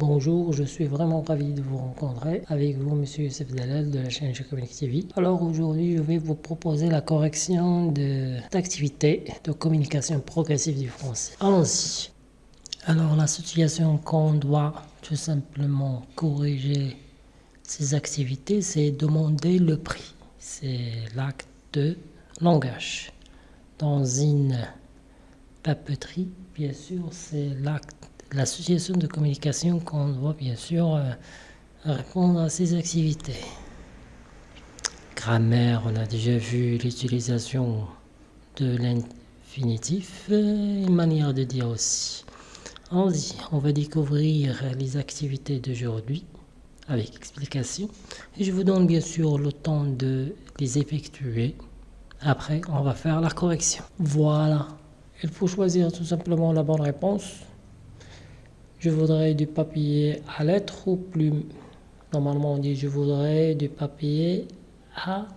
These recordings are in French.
bonjour, je suis vraiment ravi de vous rencontrer avec vous, Monsieur Youssef Dalal de la chaîne Communique TV. Alors aujourd'hui, je vais vous proposer la correction d'activités de, de communication progressive du français. Allons-y. Alors la situation qu'on doit tout simplement corriger ces activités, c'est demander le prix. C'est l'acte de langage. Dans une papeterie, bien sûr, c'est l'acte l'association de communication qu'on doit bien sûr euh, répondre à ces activités. Grammaire, on a déjà vu l'utilisation de l'infinitif, euh, une manière de dire aussi. Allons-y, on va découvrir les activités d'aujourd'hui avec explication. Et je vous donne bien sûr le temps de les effectuer. Après, on va faire la correction. Voilà. Il faut choisir tout simplement la bonne réponse. Je voudrais du papier à lettres ou plume. Normalement, on dit je voudrais du papier à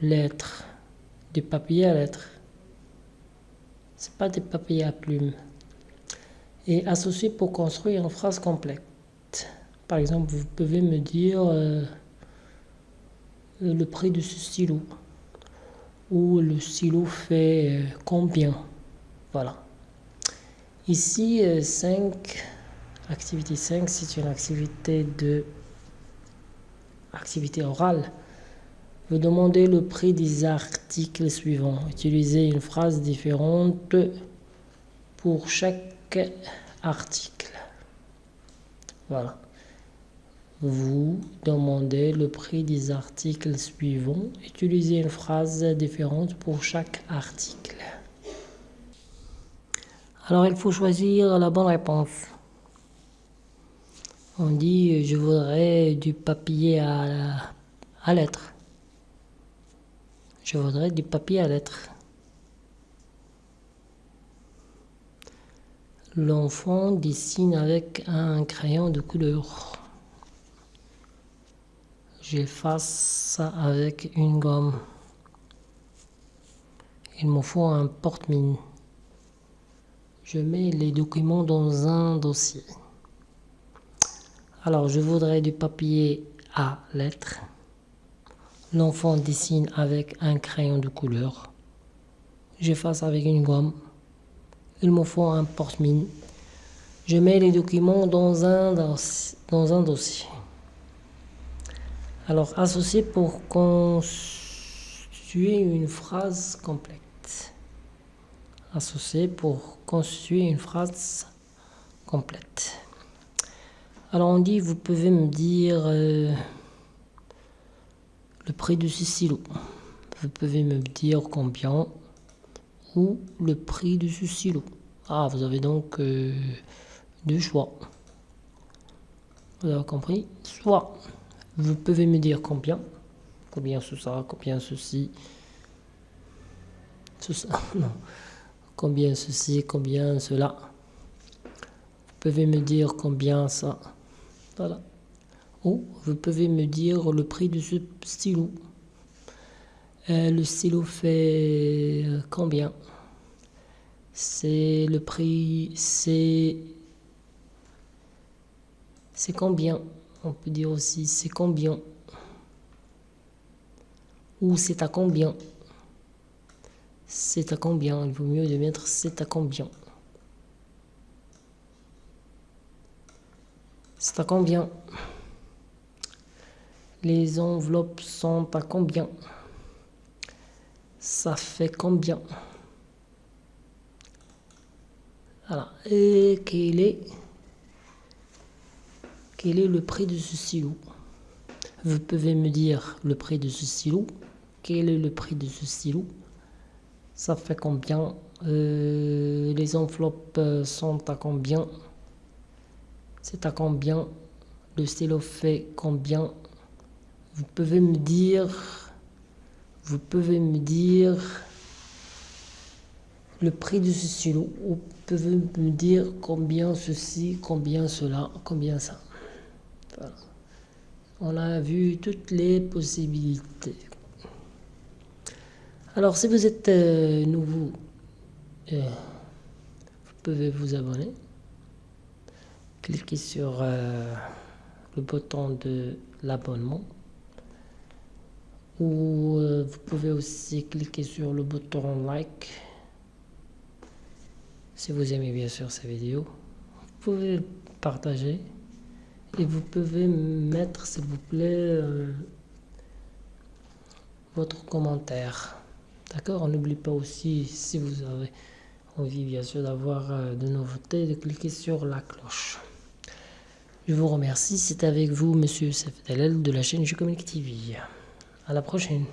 lettres. Du papier à lettres. C'est pas du papier à plume. Et associer pour construire une phrase complète. Par exemple, vous pouvez me dire euh, le prix de ce stylo. Ou le stylo fait euh, combien? Voilà. Ici, 5 euh, Activité 5, c'est une activité de activité orale. Vous demandez le prix des articles suivants. Utilisez une phrase différente pour chaque article. Voilà. Vous demandez le prix des articles suivants. Utilisez une phrase différente pour chaque article. Alors il faut choisir la bonne réponse. On dit je voudrais du papier à, à lettres. Je voudrais du papier à lettres. L'enfant dessine avec un crayon de couleur. J'efface ça avec une gomme. Il me faut un porte-mine. Je mets les documents dans un dossier. Alors, je voudrais du papier à lettres. L'enfant dessine avec un crayon de couleur. J'efface avec une gomme. Il me faut un porte-mine. Je mets les documents dans un, dossier. Alors, associer pour constituer une phrase complète. Associer pour constituer une phrase complète. Alors on dit, vous pouvez me dire euh, le prix de ce stylo. Vous pouvez me dire combien ou le prix de ce stylo. Ah, vous avez donc euh, deux choix. Vous avez compris? Soit vous pouvez me dire combien, combien ce sera, combien ceci, combien ceci, combien cela. Vous pouvez me dire combien ça. Voilà. Ou vous pouvez me dire le prix de ce stylo. Euh, le stylo fait euh, combien? C'est le prix, c'est c'est combien? On peut dire aussi c'est combien? Ou c'est à combien? C'est à combien? Il vaut mieux de mettre c'est à combien C'est à combien? Les enveloppes sont à combien? Ça fait combien? Voilà. Et quel est, quel est le prix de ce stylo Vous pouvez me dire le prix de ce stylo. Quel est le prix de ce stylo Ça fait combien? Euh, Les enveloppes sont à combien? C'est à combien Le stylo fait combien? Vous pouvez me dire... Vous pouvez me dire le prix de ce stylo ou vous pouvez me dire combien ceci, combien cela, combien ça? On a vu toutes les possibilités. Alors si vous êtes euh, nouveau, euh, vous pouvez vous abonner cliquez sur euh, le bouton de l'abonnement ou euh, vous pouvez aussi cliquer sur le bouton like si vous aimez bien sûr ces vidéos. Vous pouvez partager et vous pouvez mettre s'il vous plaît euh, votre commentaire. D'accord? N'oublie pas aussi si vous avez envie bien sûr d'avoir de nouveautés de cliquer sur la cloche. Je vous remercie, c'est avec vous Monsieur Sefdalel de la chaîne Je Communique TV. À la prochaine.